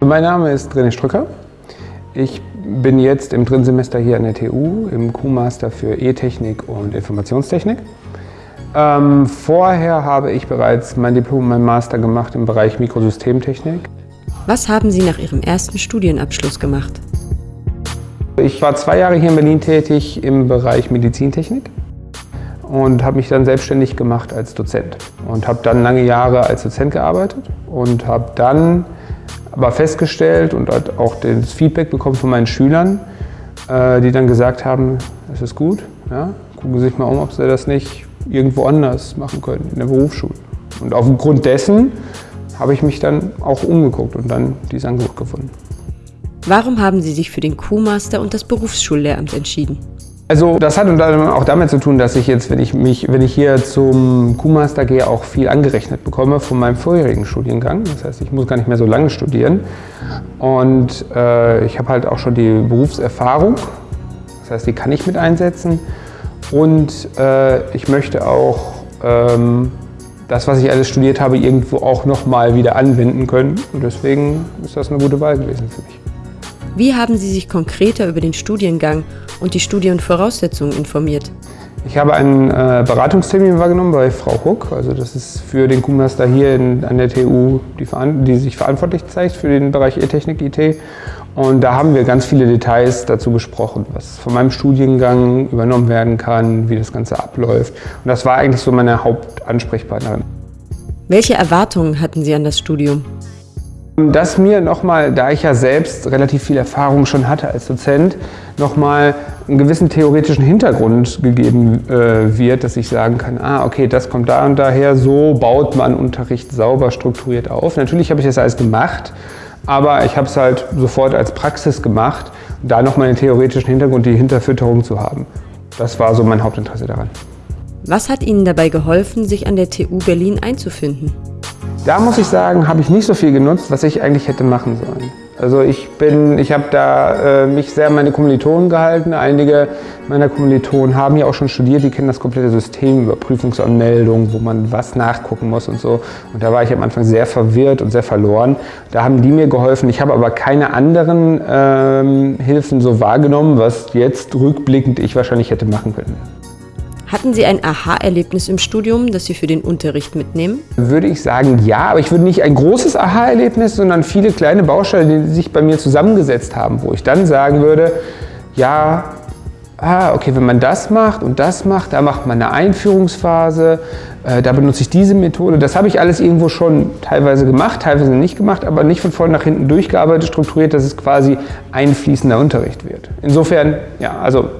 Mein Name ist René Strücker. Ich bin jetzt im dritten Semester hier an der TU im Q-Master für E-Technik und Informationstechnik. Ähm, vorher habe ich bereits mein Diplom und mein Master gemacht im Bereich Mikrosystemtechnik. Was haben Sie nach Ihrem ersten Studienabschluss gemacht? Ich war zwei Jahre hier in Berlin tätig im Bereich Medizintechnik und habe mich dann selbstständig gemacht als Dozent und habe dann lange Jahre als Dozent gearbeitet und habe dann aber festgestellt und auch das Feedback bekommen von meinen Schülern, äh, die dann gesagt haben, es ist gut, ja, gucken Sie sich mal um, ob Sie das nicht irgendwo anders machen können, in der Berufsschule. Und aufgrund dessen habe ich mich dann auch umgeguckt und dann dieses Angebot gefunden. Warum haben Sie sich für den Q-Master und das Berufsschullehramt entschieden? Also das hat auch damit zu tun, dass ich jetzt, wenn ich, mich, wenn ich hier zum Q-Master gehe, auch viel angerechnet bekomme von meinem vorherigen Studiengang. Das heißt, ich muss gar nicht mehr so lange studieren. Und äh, ich habe halt auch schon die Berufserfahrung. Das heißt, die kann ich mit einsetzen. Und äh, ich möchte auch ähm, das, was ich alles studiert habe, irgendwo auch nochmal wieder anwenden können. Und deswegen ist das eine gute Wahl gewesen für mich. Wie haben Sie sich konkreter über den Studiengang und die Studienvoraussetzungen informiert? Ich habe einen äh, Beratungstermin wahrgenommen bei Frau Huck. Also das ist für den Q-Master hier in, an der TU, die, die, sich verantwortlich zeigt für den Bereich E-Technik, IT. Und da haben wir ganz viele Details dazu besprochen, was von meinem Studiengang übernommen werden kann, wie das Ganze abläuft. Und das war eigentlich so meine Hauptansprechpartnerin. Welche Erwartungen hatten Sie an das Studium? Dass mir nochmal, da ich ja selbst relativ viel Erfahrung schon hatte als Dozent, nochmal einen gewissen theoretischen Hintergrund gegeben äh, wird, dass ich sagen kann, ah, okay, das kommt da und daher, so baut man Unterricht sauber strukturiert auf. Natürlich habe ich das alles gemacht, aber ich habe es halt sofort als Praxis gemacht, da nochmal den theoretischen Hintergrund, die Hinterfütterung zu haben. Das war so mein Hauptinteresse daran. Was hat Ihnen dabei geholfen, sich an der TU Berlin einzufinden? Da muss ich sagen, habe ich nicht so viel genutzt, was ich eigentlich hätte machen sollen. Also ich bin, ich habe da äh, mich sehr an meine Kommilitonen gehalten. Einige meiner Kommilitonen haben ja auch schon studiert, die kennen das komplette System über Prüfungsanmeldungen, wo man was nachgucken muss und so. Und da war ich am Anfang sehr verwirrt und sehr verloren. Da haben die mir geholfen. Ich habe aber keine anderen ähm, Hilfen so wahrgenommen, was jetzt rückblickend ich wahrscheinlich hätte machen können. Hatten Sie ein Aha-Erlebnis im Studium, das Sie für den Unterricht mitnehmen? Würde ich sagen, ja, aber ich würde nicht ein großes Aha-Erlebnis, sondern viele kleine Bausteine, die sich bei mir zusammengesetzt haben, wo ich dann sagen würde, ja, ah, okay, wenn man das macht und das macht, da macht man eine Einführungsphase, äh, da benutze ich diese Methode. Das habe ich alles irgendwo schon teilweise gemacht, teilweise nicht gemacht, aber nicht von vorne nach hinten durchgearbeitet, strukturiert, dass es quasi ein fließender Unterricht wird. Insofern, ja, also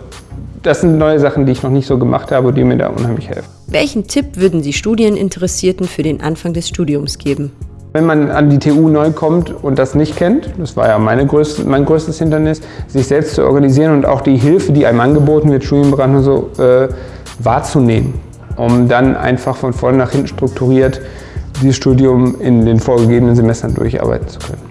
das sind neue Sachen, die ich noch nicht so gemacht habe, die mir da unheimlich helfen. Welchen Tipp würden Sie Studieninteressierten für den Anfang des Studiums geben? Wenn man an die TU neu kommt und das nicht kennt, das war ja größte, mein größtes Hindernis, sich selbst zu organisieren und auch die Hilfe, die einem angeboten wird, Studienberatung so, äh, wahrzunehmen, um dann einfach von vorne nach hinten strukturiert dieses Studium in den vorgegebenen Semestern durcharbeiten zu können.